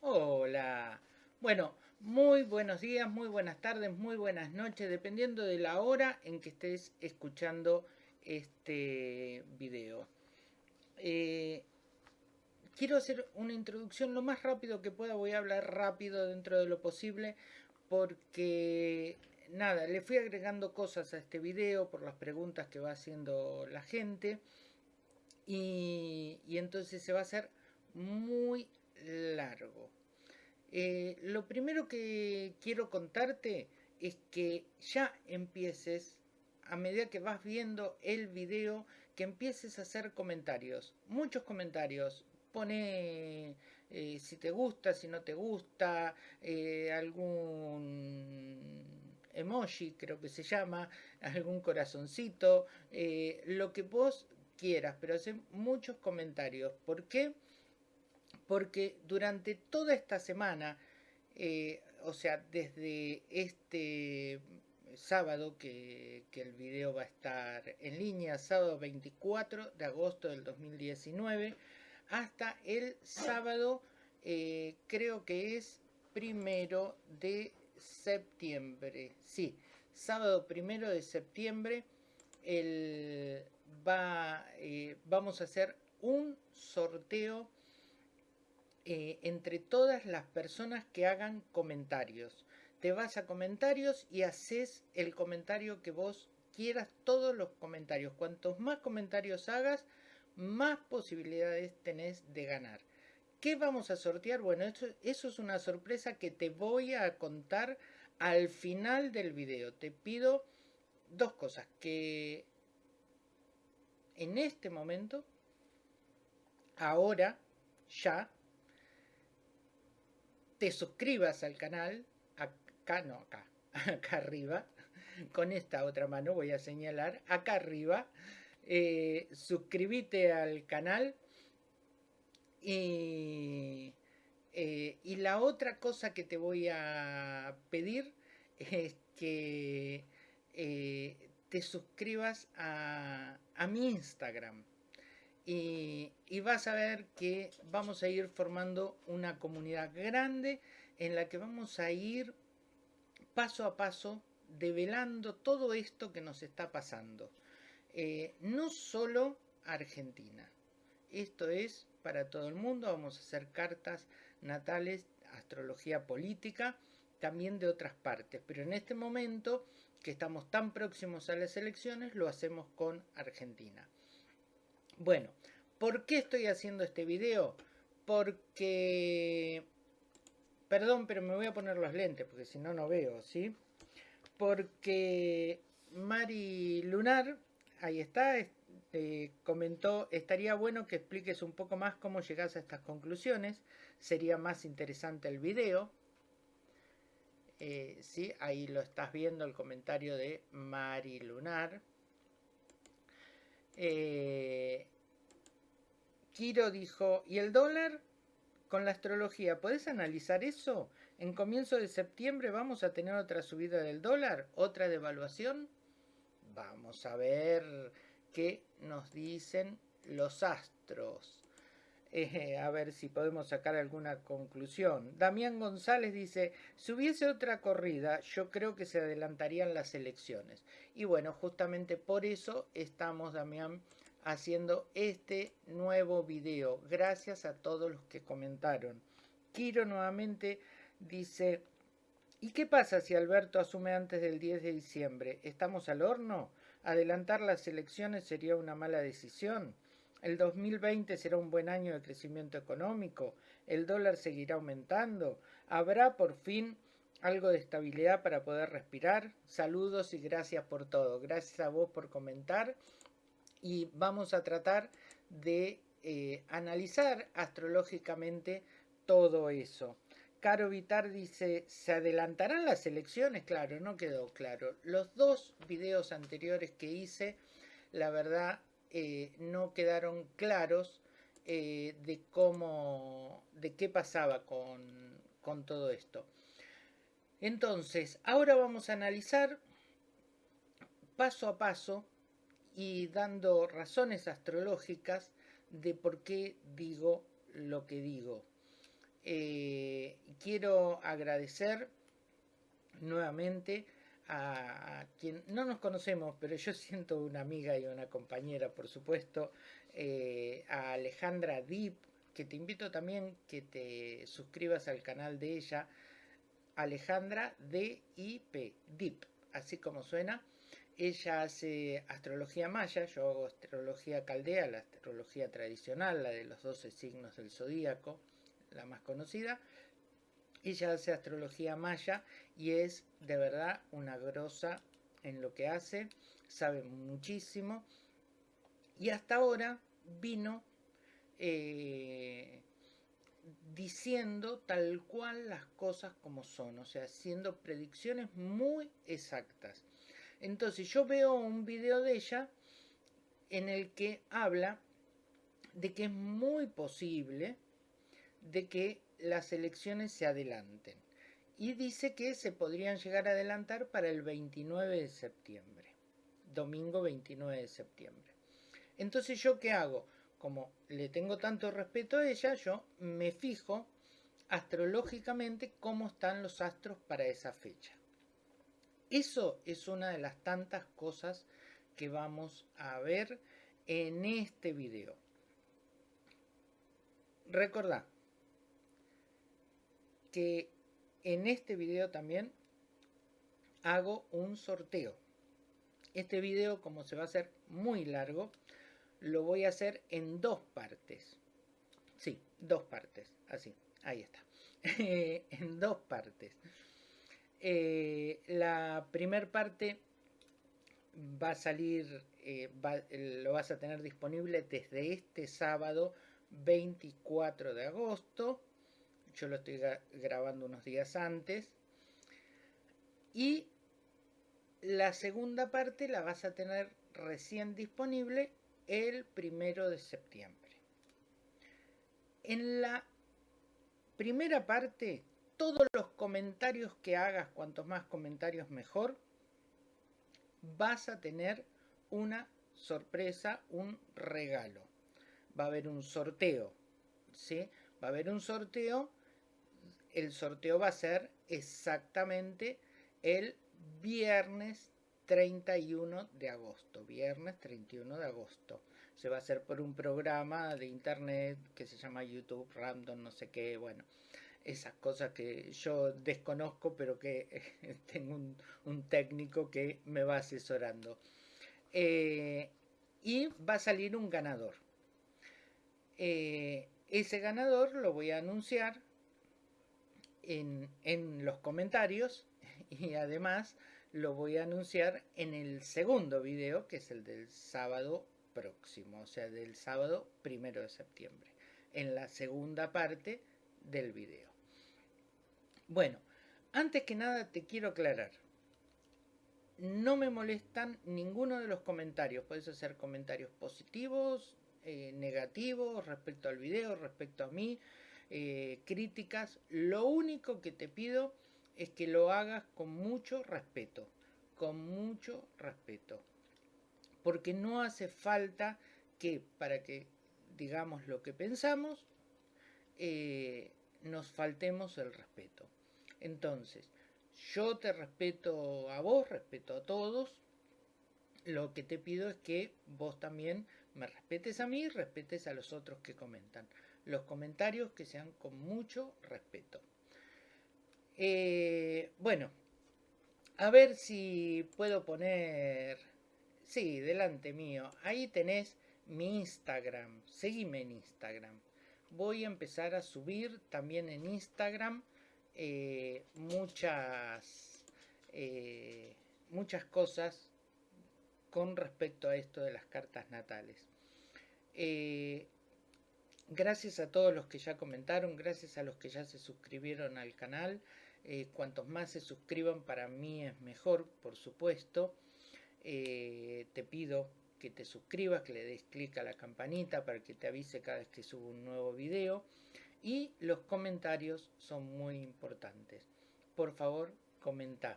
Hola. Bueno, muy buenos días, muy buenas tardes, muy buenas noches, dependiendo de la hora en que estés escuchando este video. Eh, quiero hacer una introducción lo más rápido que pueda, voy a hablar rápido dentro de lo posible, porque nada, le fui agregando cosas a este video por las preguntas que va haciendo la gente, y, y entonces se va a hacer muy largo. Eh, lo primero que quiero contarte es que ya empieces, a medida que vas viendo el video, que empieces a hacer comentarios. Muchos comentarios. Pone eh, si te gusta, si no te gusta, eh, algún emoji, creo que se llama, algún corazoncito, lo que vos quieras, pero hace muchos comentarios. ¿Por qué? Porque durante toda esta semana, eh, o sea, desde este sábado que, el video va a estar en línea, sábado 24 de agosto del 2019, hasta el sábado, eh, creo que es primero de septiembre, sí, sábado primero de septiembre, el, va, eh, vamos a hacer un sorteo eh, entre todas las personas que hagan comentarios. Te vas a comentarios y haces el comentario que vos quieras, todos los comentarios. Cuantos más comentarios hagas, más posibilidades tenés de ganar. ¿Qué vamos a sortear? Bueno, eso, eso es una sorpresa que te voy a contar al final del video. Te pido dos cosas. Que en este momento, ahora, ya, te suscribas al canal, acá no, acá, acá arriba, con esta otra mano voy a señalar, acá arriba, eh, suscríbete al canal y, eh, y la otra cosa que te voy a pedir es que eh, te suscribas a, a mi Instagram y, vas a ver que vamos a ir formando una comunidad grande en la que vamos a ir paso a paso develando todo esto que nos está pasando. Eh, no solo Argentina. Esto es para todo el mundo. Vamos a hacer cartas natales, astrología política, también de otras partes. Pero en este momento, que estamos tan próximos a las elecciones, lo hacemos con Argentina. Bueno, ¿por qué estoy haciendo este video? Porque... Perdón, pero me voy a poner los lentes, porque si no, no veo, ¿sí? Porque Mari Lunar, ahí está, eh, comentó, estaría bueno que expliques un poco más cómo llegas a estas conclusiones, sería más interesante el video. Eh, sí, ahí lo estás viendo, el comentario de Mari Lunar. Eh, Kiro dijo, ¿y el dólar? Con la astrología, ¿podés analizar eso? En comienzo de septiembre vamos a tener otra subida del dólar, otra devaluación. Vamos a ver qué nos dicen los astros. A ver si podemos sacar alguna conclusión. Damián González dice, si hubiese otra corrida, yo creo que se adelantarían las elecciones. Y bueno, justamente por eso estamos, Damián, haciendo este nuevo video. Gracias a todos los que comentaron. Kiro nuevamente dice, ¿y qué pasa si Alberto asume antes del 10 de diciembre? ¿Estamos al horno? ¿Adelantar las elecciones sería una mala decisión? El 2020 será un buen año de crecimiento económico. El dólar seguirá aumentando. ¿Habrá por fin algo de estabilidad para poder respirar? Saludos y gracias por todo. Gracias a vos por comentar. Y vamos a tratar de eh, analizar astrológicamente todo eso. Caro Vitar dice, ¿se adelantarán las elecciones? Claro, no quedó claro. Los dos videos anteriores que hice, la verdad, eh, no quedaron claros eh, de cómo, de qué pasaba con, con todo esto. Entonces, ahora vamos a analizar paso a paso y dando razones astrológicas de por qué digo lo que digo. Eh, quiero agradecer nuevamente a, quien no nos conocemos, pero yo siento una amiga y una compañera, por supuesto, eh, a Alejandra Deep, que te invito también que te suscribas al canal de ella, Alejandra D-I-P, Deep, así como suena. Ella hace astrología maya, yo hago astrología caldea, la astrología tradicional, la de los 12 signos del zodíaco, la más conocida. Ella hace astrología maya y es de verdad una grosa en lo que hace, sabe muchísimo. Y hasta ahora vino eh, diciendo tal cual las cosas como son, o sea, haciendo predicciones muy exactas. Entonces yo veo un video de ella en el que habla de que es muy posible de que las elecciones se adelanten. Y dice que se podrían llegar a adelantar para el 29 de septiembre, domingo 29 de septiembre. Entonces yo qué hago? Como le tengo tanto respeto a ella, yo me fijo astrológicamente cómo están los astros para esa fecha. Eso es una de las tantas cosas que vamos a ver en este video. Recordad que en este video también hago un sorteo. Este video, como se va a hacer muy largo, lo voy a hacer en dos partes. Sí, dos partes. Así, ahí está. en dos partes. Eh, la primera parte va a salir, eh, lo vas a tener disponible desde este sábado 24 de agosto. Yo lo estoy grabando unos días antes. Y la segunda parte la vas a tener recién disponible el primero de septiembre. En la primera parte todos los comentarios que hagas, cuantos más comentarios mejor, vas a tener una sorpresa, un regalo. Va a haber un sorteo, ¿sí? Va a haber un sorteo. El sorteo va a ser exactamente el viernes 31 de agosto. Viernes 31 de agosto. Se va a hacer por un programa de internet que se llama YouTube Random, no sé qué, bueno esas cosas que yo desconozco, pero que tengo un, técnico que me va asesorando. Eh, y va a salir un ganador. Eh, ese ganador lo voy a anunciar en, en los comentarios y además lo voy a anunciar en el segundo video, que es el del sábado próximo, o sea, del sábado primero de septiembre, en la segunda parte del video. Bueno, antes que nada te quiero aclarar. No me molestan ninguno de los comentarios. Puedes hacer comentarios positivos, eh, negativos respecto al video, respecto a mí, eh, críticas. Lo único que te pido es que lo hagas con mucho respeto. Con mucho respeto. Porque no hace falta que para que digamos lo que pensamos, eh, nos faltemos el respeto. Entonces, yo te respeto a vos, respeto a todos. Lo que te pido es que vos también me respetes a mí, respetes a los otros que comentan. Los comentarios que sean con mucho respeto. Eh, bueno, a ver si puedo poner... Sí, delante mío. Ahí tenés mi Instagram. Seguime en Instagram. Voy a empezar a subir también en Instagram eh, muchas, eh, muchas cosas con respecto a esto de las cartas natales. Eh, gracias a todos los que ya comentaron, gracias a los que ya se suscribieron al canal. cuantos más se suscriban para mí es mejor, por supuesto. te pido que te suscribas, que le des clic a la campanita para que te avise cada vez que subo un nuevo video y los comentarios son muy importantes. Por favor, comenta.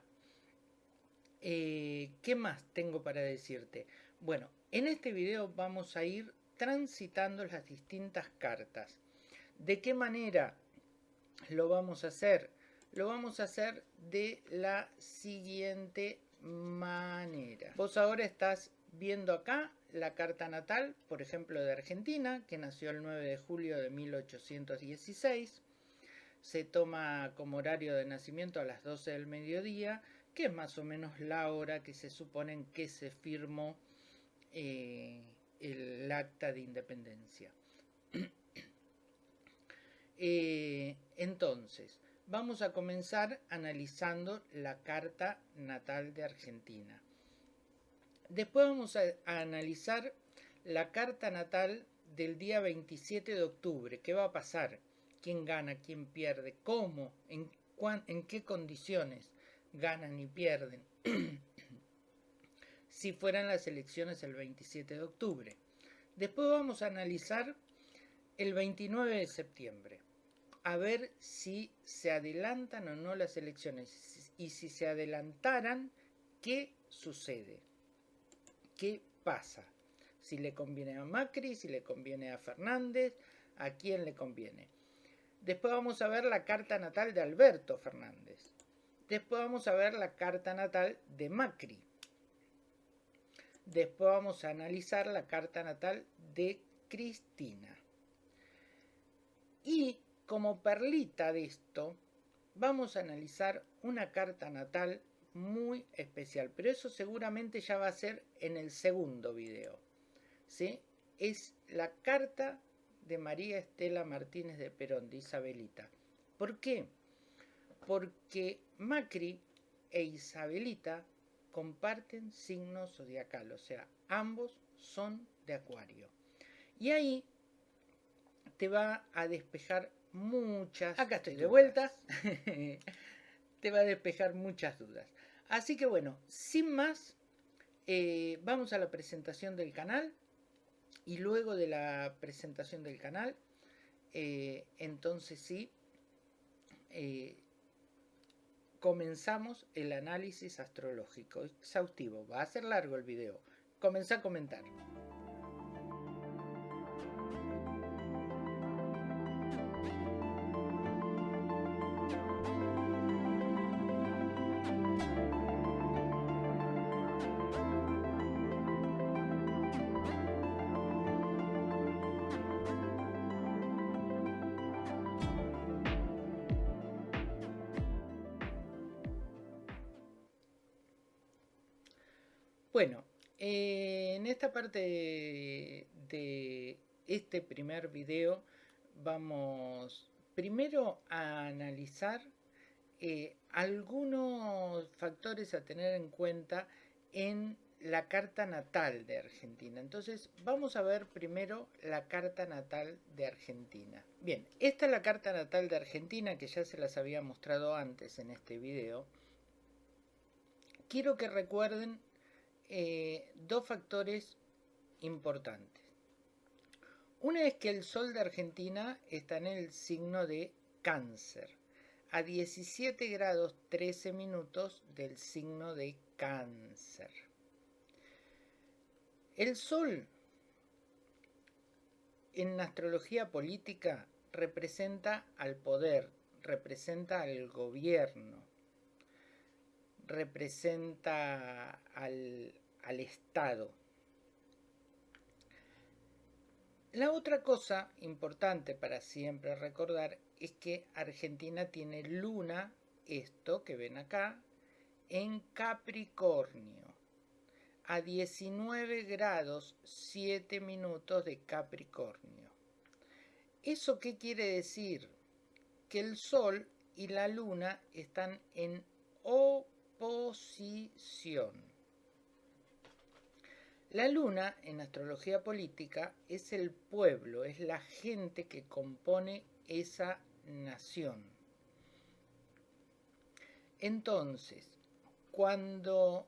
Eh, ¿Qué más tengo para decirte? Bueno, en este video vamos a ir transitando las distintas cartas. ¿De qué manera lo vamos a hacer? Lo vamos a hacer de la siguiente manera. Vos ahora estás viendo acá la carta natal, por ejemplo, de Argentina, que nació el 9 de julio de 1816. Se toma como horario de nacimiento a las 12 del mediodía, que es más o menos la hora que se supone que se firmó eh, el acta de independencia. Eh, entonces, vamos a comenzar analizando la carta natal de Argentina. Después vamos a, analizar la carta natal del día 27 de octubre. ¿Qué va a pasar? ¿Quién gana? ¿Quién pierde? ¿Cómo? ¿En, en qué condiciones ganan y pierden? si fueran las elecciones el 27 de octubre. Después vamos a analizar el 29 de septiembre. A ver si se adelantan o no las elecciones. Y si se adelantaran, ¿qué sucede? Qué pasa. Si le conviene a Macri, si le conviene a Fernández, a quién le conviene. Después vamos a ver la carta natal de Alberto Fernández. Después vamos a ver la carta natal de Macri. Después vamos a analizar la carta natal de Cristina. Y como perlita de esto, vamos a analizar una carta natal muy especial, pero eso seguramente ya va a ser en el segundo video. ¿sí? Es la carta de María Estela Martínez de Perón, de Isabelita. ¿Por qué? Porque Macri e Isabelita comparten signos zodiacal, o sea, ambos son de Acuario. Y ahí te va a despejar muchas. Acá estoy de vuelta. te va a despejar muchas dudas. Así que bueno, sin más, eh, vamos a la presentación del canal y luego de la presentación del canal, eh, entonces sí, eh, comenzamos el análisis astrológico exhaustivo. Va a ser largo el video. Comenzá a comentar. Esta parte de, este primer video vamos primero a analizar eh, algunos factores a tener en cuenta en la carta natal de Argentina. Entonces vamos a ver primero la carta natal de Argentina. Bien, esta es la carta natal de Argentina que ya se las había mostrado antes en este video. Quiero que recuerden eh, dos factores importantes. Una es que el Sol de Argentina está en el signo de cáncer, a 17 grados 13 minutos del signo de cáncer. El Sol en astrología política representa al poder, representa al gobierno, representa al, al Estado. La otra cosa importante para siempre recordar es que Argentina tiene luna, esto que ven acá, en Capricornio, a 19 grados 7 minutos de Capricornio. ¿Eso qué quiere decir? Que el Sol y la Luna están en oposición. La luna en astrología política es el pueblo, es la gente que compone esa nación. Entonces, cuando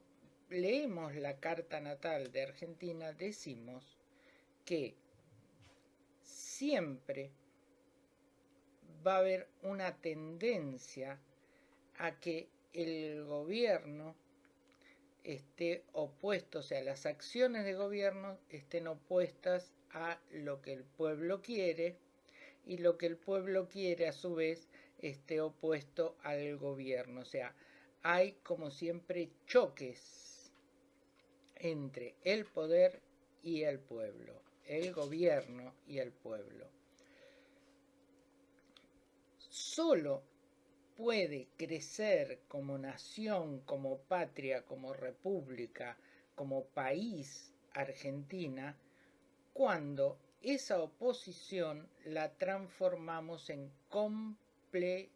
leemos la carta natal de Argentina, decimos que siempre va a haber una tendencia a que el gobierno esté opuesto, o sea, las acciones de gobierno estén opuestas a lo que el pueblo quiere y lo que el pueblo quiere a su vez esté opuesto al gobierno. O sea, hay como siempre choques entre el poder y el pueblo, el gobierno y el pueblo. Solo puede crecer como nación, como patria, como república, como país Argentina, cuando esa oposición la transformamos en complemento.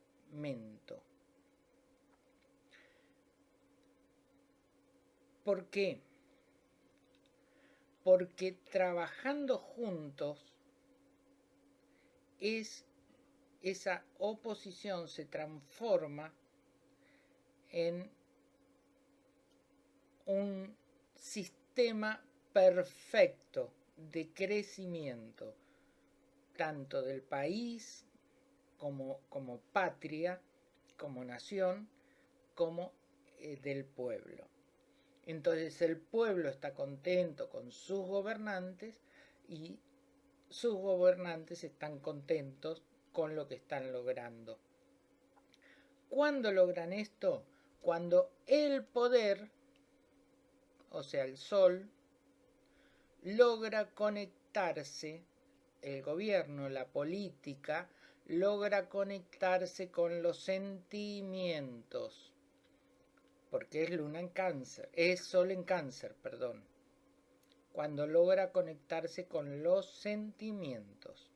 ¿Por qué? Porque trabajando juntos es esa oposición se transforma en un sistema perfecto de crecimiento, tanto del país como, como patria, como nación, como eh, del pueblo. Entonces el pueblo está contento con sus gobernantes y sus gobernantes están contentos con lo que están logrando. ¿Cuándo logran esto? Cuando el poder, o sea el sol, logra conectarse, el gobierno, la política, logra conectarse con los sentimientos, porque es luna en cáncer, es sol en cáncer, perdón, cuando logra conectarse con los sentimientos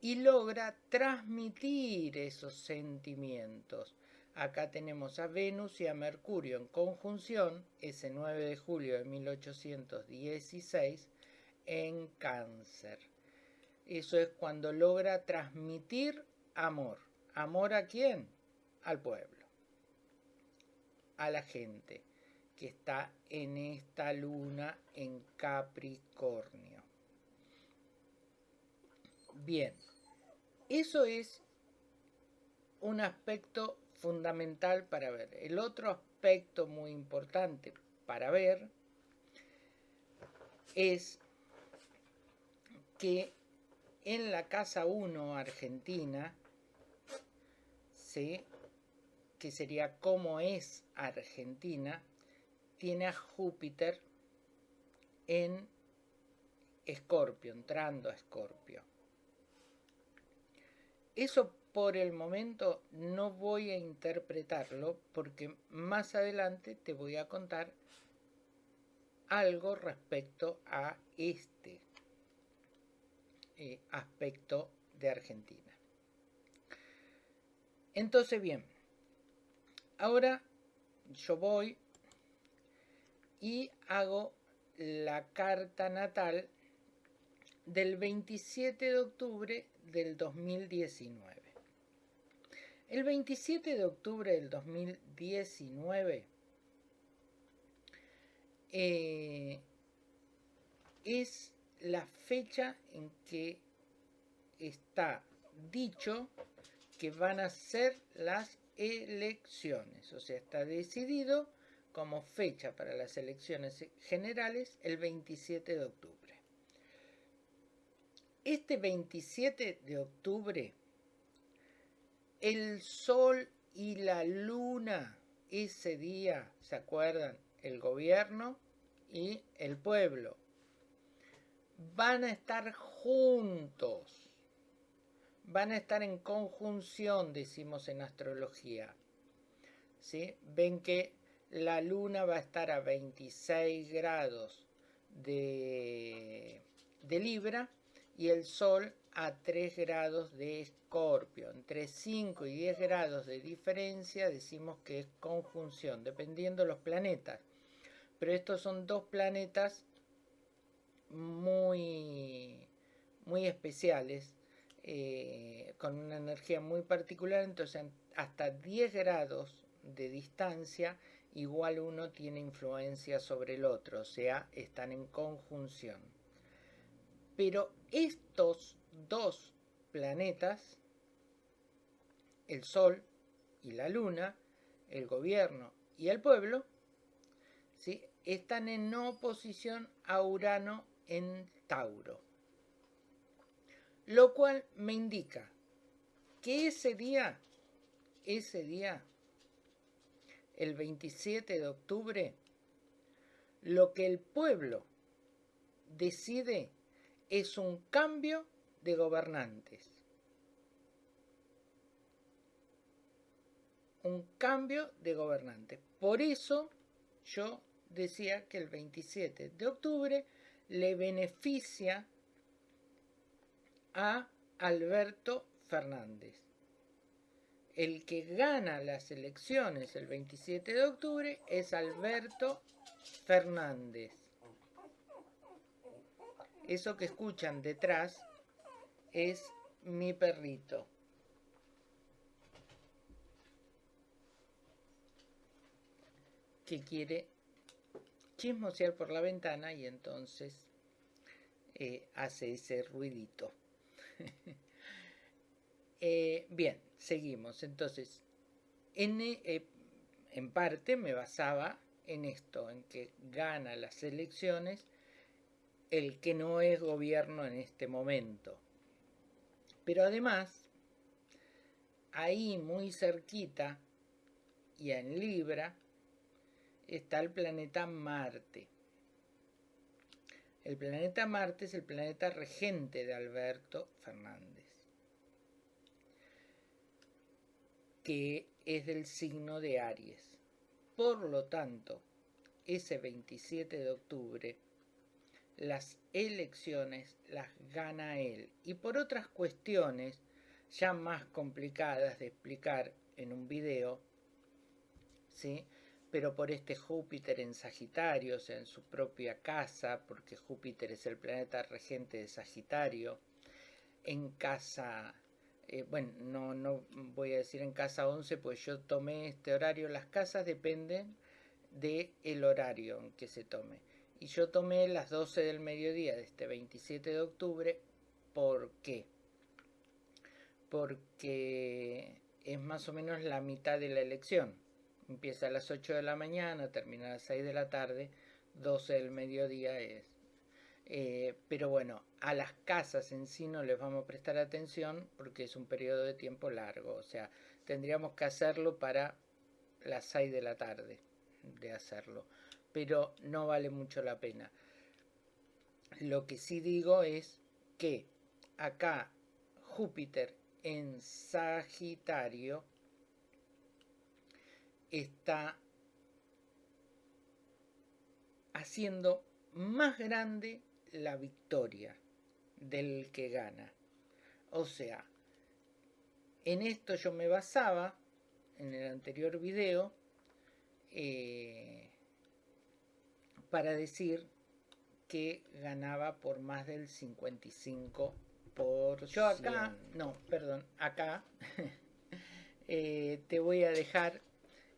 y logra transmitir esos sentimientos. Acá tenemos a Venus y a Mercurio en conjunción, ese 9 de julio de 1816, en cáncer. Eso es cuando logra transmitir amor. ¿Amor a quién? Al pueblo, a la gente que está en esta luna en Capricornio. Bien, eso es un aspecto fundamental para ver. El otro aspecto muy importante para ver es que en la casa 1 argentina, ¿sí? que sería cómo es Argentina, tiene a Júpiter en Escorpio, entrando a Escorpio. Eso por el momento no voy a interpretarlo porque más adelante te voy a contar algo respecto a este eh, aspecto de Argentina. Entonces, bien, ahora yo voy y hago la carta natal del 27 de octubre del 2019. El 27 de octubre del 2019 eh, es la fecha en que está dicho que van a ser las elecciones. O sea, está decidido como fecha para las elecciones generales el 27 de octubre. Este 27 de octubre el sol y la luna ese día, ¿se acuerdan? El gobierno y el pueblo van a estar juntos, van a estar en conjunción, decimos en astrología. ¿Sí? Ven que la luna va a estar a 26 grados de, de Libra y el sol a 3 grados de Escorpio. Entre 5 y 10 grados de diferencia decimos que es conjunción, dependiendo de los planetas. Pero estos son dos planetas muy, muy especiales, eh, con una energía muy particular, entonces hasta 10 grados de distancia igual uno tiene influencia sobre el otro, o sea, están en conjunción. Pero estos dos planetas, el Sol y la Luna, el gobierno y el pueblo, ¿sí? están en oposición a Urano en Tauro. Lo cual me indica que ese día, ese día, el 27 de octubre, lo que el pueblo decide es un cambio de gobernantes. Un cambio de gobernantes. Por eso yo decía que el 27 de octubre le beneficia a Alberto Fernández. El que gana las elecciones el 27 de octubre es Alberto Fernández. Eso que escuchan detrás es mi perrito. Que quiere chismosear por la ventana y entonces eh, hace ese ruidito. Eh, bien, seguimos. Entonces, en, eh, en parte me basaba en esto, en que gana las elecciones el que no es gobierno en este momento. Pero además, ahí muy cerquita y en Libra está el planeta Marte. El planeta Marte es el planeta regente de Alberto Fernández, que es del signo de Aries. Por lo tanto, ese 27 de octubre, las elecciones las gana él. Y por otras cuestiones, ya más complicadas de explicar en un video, ¿sí? pero por este Júpiter en Sagitario, o sea, en su propia casa, porque Júpiter es el planeta regente de Sagitario, en casa, eh, bueno, no, no voy a decir en casa 11, pues yo tomé este horario, las casas dependen del el horario en que se tome. Y yo tomé las 12 del mediodía de este 27 de octubre, ¿por qué? Porque es más o menos la mitad de la elección empieza a las 8 de la mañana, termina a las 6 de la tarde, 12 del mediodía es. Eh, pero bueno, a las casas en sí no les vamos a prestar atención porque es un periodo de tiempo largo, o sea, tendríamos que hacerlo para las 6 de la tarde de hacerlo, pero no vale mucho la pena. Lo que sí digo es que acá Júpiter en Sagitario está haciendo más grande la victoria del que gana. O sea, en esto yo me basaba, en el anterior video, eh, para decir que ganaba por más del 55%. Yo acá, no, perdón, acá eh, te voy a dejar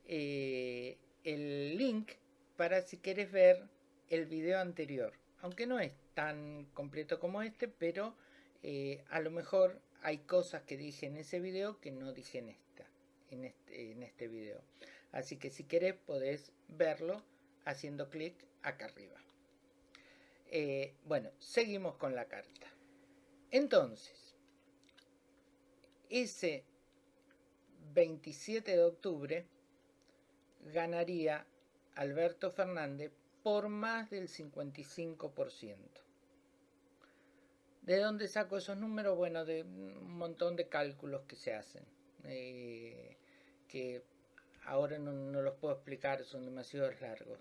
eh, el link para si quieres ver el video anterior. Aunque no es tan completo como este, pero eh, a lo mejor hay cosas que dije en ese video que no dije en, esta, en, este, en este video. Así que si querés podés verlo haciendo clic acá arriba. Eh, bueno, seguimos con la carta. Entonces, ese 27 de octubre ganaría Alberto Fernández por más del 55%. ¿De dónde saco esos números? Bueno, de un montón de cálculos que se hacen, eh, que ahora no, no, los puedo explicar, son demasiado largos,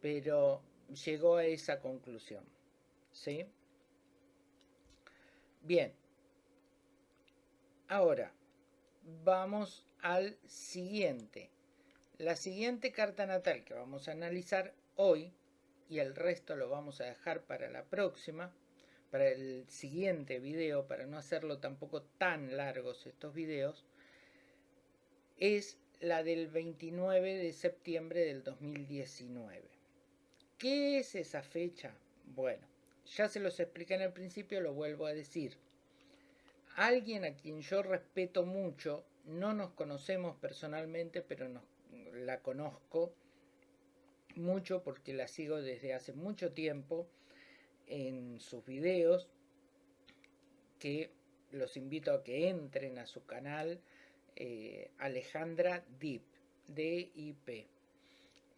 pero llegó a esa conclusión. ¿Sí? Bien. Ahora, vamos al siguiente. La siguiente carta natal que vamos a analizar hoy, y el resto lo vamos a dejar para la próxima, para el siguiente video, para no hacerlo tampoco tan largos estos videos, es la del 29 de septiembre del 2019. ¿Qué es esa fecha? Bueno, ya se los expliqué en el principio, lo vuelvo a decir. Alguien a quien yo respeto mucho, no nos conocemos personalmente, pero la conozco mucho porque la sigo desde hace mucho tiempo en sus videos que los invito a que entren a su canal eh, Alejandra Deep, D-I-P,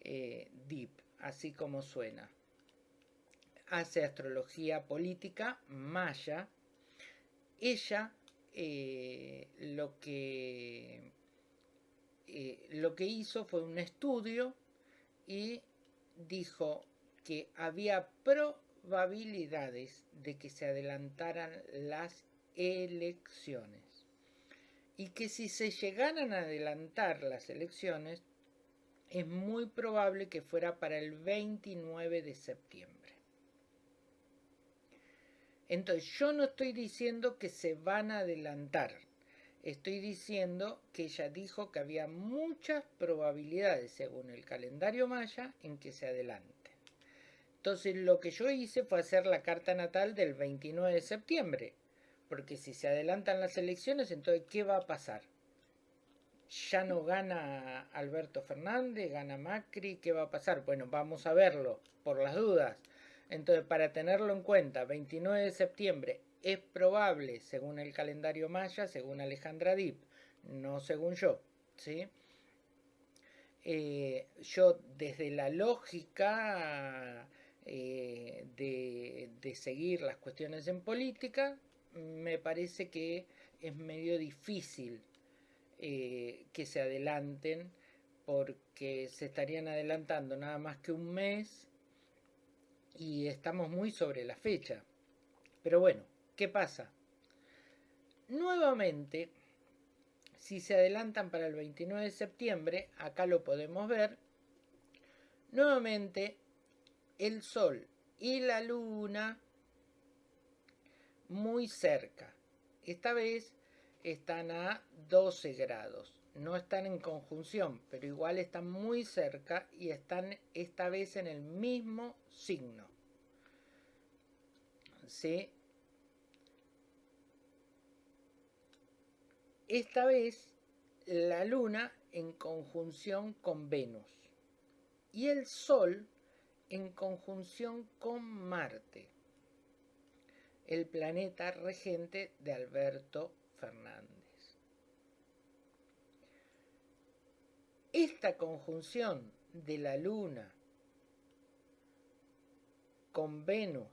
eh, Deep, así como suena. Hace astrología política maya. Ella eh, lo, que, lo que hizo fue un estudio y dijo que había probabilidades de que se adelantaran las elecciones y que si se llegaran a adelantar las elecciones es muy probable que fuera para el 29 de septiembre. Entonces yo no estoy diciendo que se van a adelantar, estoy diciendo que ella dijo que había muchas probabilidades según el calendario maya en que se adelanten. Entonces lo que yo hice fue hacer la carta natal del 29 de septiembre, porque si se adelantan las elecciones, entonces ¿qué va a pasar? Ya no gana Alberto Fernández, gana Macri, ¿qué va a pasar? Bueno, vamos a verlo, por las dudas. Entonces, para tenerlo en cuenta, 29 de septiembre es probable, según el calendario maya, según Alejandra Dip, no según yo, ¿sí? Eh, yo desde la lógica eh, de, de, seguir las cuestiones en política, me parece que es medio difícil eh, que se adelanten porque se estarían adelantando nada más que un mes y estamos muy sobre la fecha. Pero bueno, ¿qué pasa? Nuevamente, si se adelantan para el 29 de septiembre, acá lo podemos ver, nuevamente el Sol y la Luna muy cerca. Esta vez están a 12 grados. No están en conjunción, pero igual están muy cerca y están esta vez en el mismo signo. ¿Sí? Esta vez la luna en conjunción con Venus y el Sol en conjunción con Marte el planeta regente de Alberto Fernández. Esta conjunción de la Luna con Venus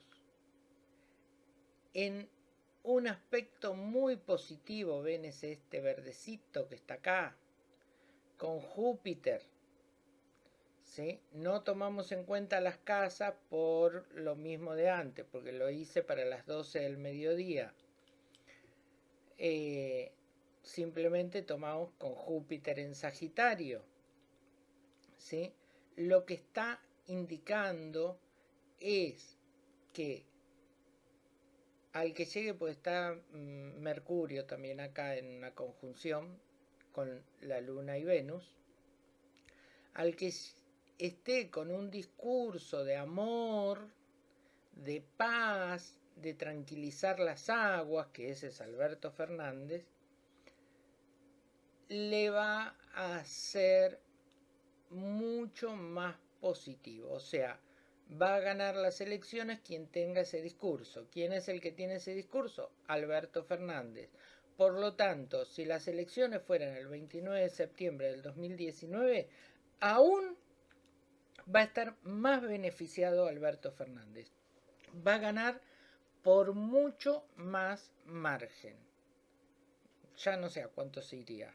en un aspecto muy positivo, ven este verdecito que está acá, con Júpiter no tomamos en cuenta las casas por lo mismo de antes, porque lo hice para las 12 del mediodía. Eh, simplemente tomamos con Júpiter en Sagitario. ¿sí? Lo que está indicando es que al que llegue, pues está mm, Mercurio también acá en una conjunción con la Luna y Venus, al que esté con un discurso de amor, de paz, de tranquilizar las aguas, que ese es Alberto Fernández, le va a ser mucho más positivo. O sea, va a ganar las elecciones quien tenga ese discurso. ¿Quién es el que tiene ese discurso? Alberto Fernández. Por lo tanto, si las elecciones fueran el 29 de septiembre del 2019, aún va a estar más beneficiado Alberto Fernández. Va a ganar por mucho más margen. Ya no sé a cuánto se iría.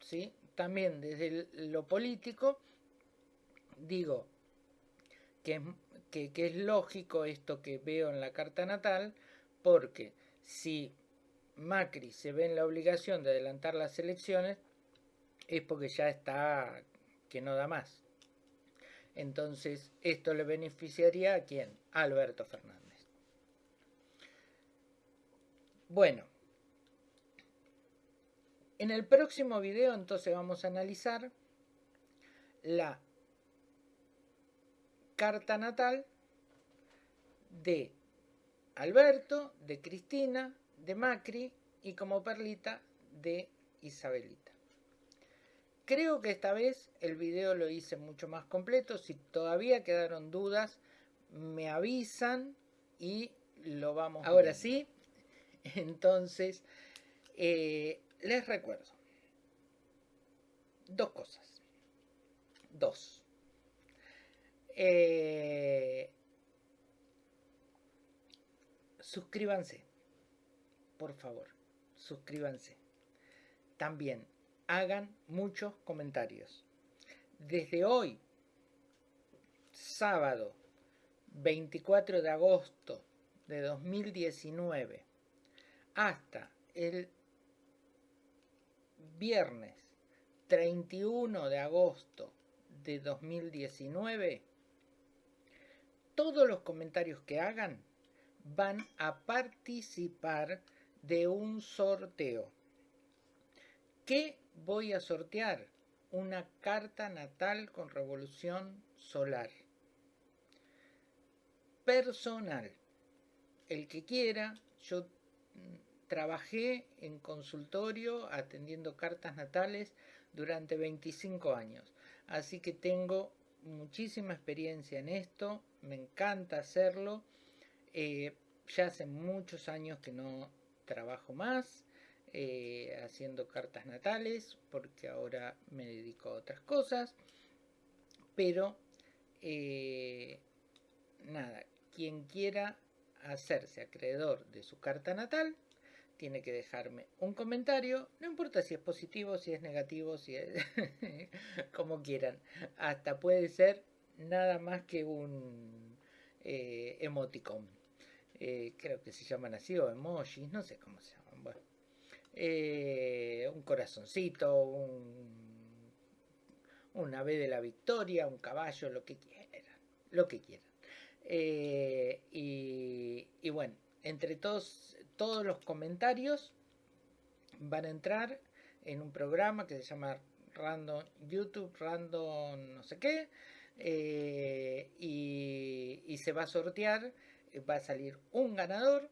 ¿Sí? También desde lo político, digo que, que, que es lógico esto que veo en la carta natal, porque si Macri se ve en la obligación de adelantar las elecciones, es porque ya está que no da más. Entonces, esto le beneficiaría a quién? A Alberto Fernández. Bueno, en el próximo video entonces vamos a analizar la carta natal de Alberto, de Cristina, de Macri y como perlita de Isabelita. Creo que esta vez el video lo hice mucho más completo. Si todavía quedaron dudas, me avisan y lo vamos. Ahora sí, Entonces, eh, les recuerdo dos cosas. Dos. Eh, suscríbanse, por favor, suscríbanse. También hagan muchos comentarios. Desde hoy, sábado 24 de agosto de 2019, hasta el viernes 31 de agosto de 2019, todos los comentarios que hagan van a participar de un sorteo. ¿Qué voy a sortear? Una carta natal con revolución solar. Personal. El que quiera, yo trabajé en consultorio atendiendo cartas natales durante 25 años. Así que tengo muchísima experiencia en esto, me encanta hacerlo. Eh, ya hace muchos años que no trabajo más eh, haciendo cartas natales porque ahora me dedico a otras cosas. Pero eh, nada, quien quiera hacerse acreedor de su carta natal, tiene que dejarme un comentario, no importa si es positivo, si es negativo, si es como quieran. Hasta puede ser nada más que un eh, emoticon. Eh, creo que se llaman así, o emojis, no sé cómo se llaman. Bueno, eh, un corazoncito, un, una B de la victoria, un caballo, lo que quieran, lo que quieran. Y, y bueno, entre todos todos los comentarios van a entrar en un programa que se llama Random YouTube, Random no sé qué, eh, y, se va a sortear, va a salir un ganador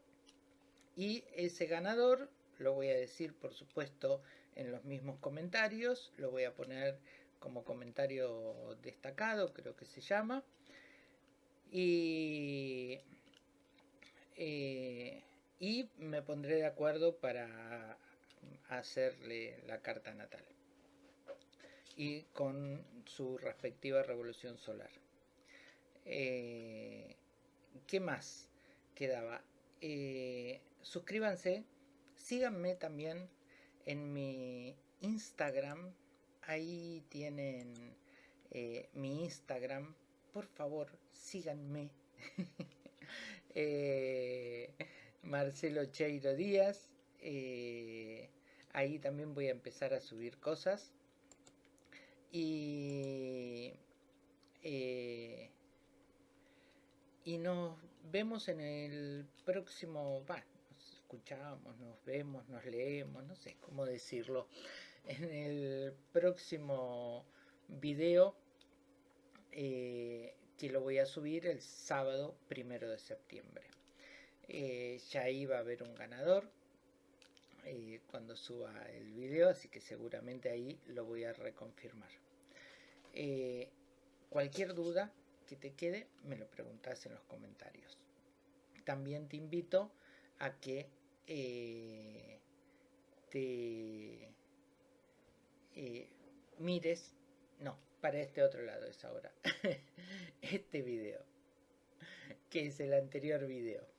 y ese ganador lo voy a decir por supuesto en los mismos comentarios, lo voy a poner como comentario destacado, creo que se llama, y eh, y me pondré de acuerdo para hacerle la carta natal y con su respectiva revolución solar. Eh, ¿Qué más quedaba? Eh, suscríbanse, síganme también en mi Instagram, ahí tienen mi Instagram, por favor síganme. Marcelo Cheiro Díaz. Eh, ahí también voy a empezar a subir cosas. Y, eh, y nos vemos en el próximo, va, nos escuchamos, nos vemos, nos leemos, no sé cómo decirlo, en el próximo video eh, que lo voy a subir el sábado primero de septiembre. Eh, ya iba a haber un ganador eh, cuando suba el video, así que seguramente ahí lo voy a reconfirmar. Eh, cualquier duda que te quede, me lo preguntas en los comentarios. También te invito a que te mires, no, para este otro lado es ahora, este video, que es el anterior video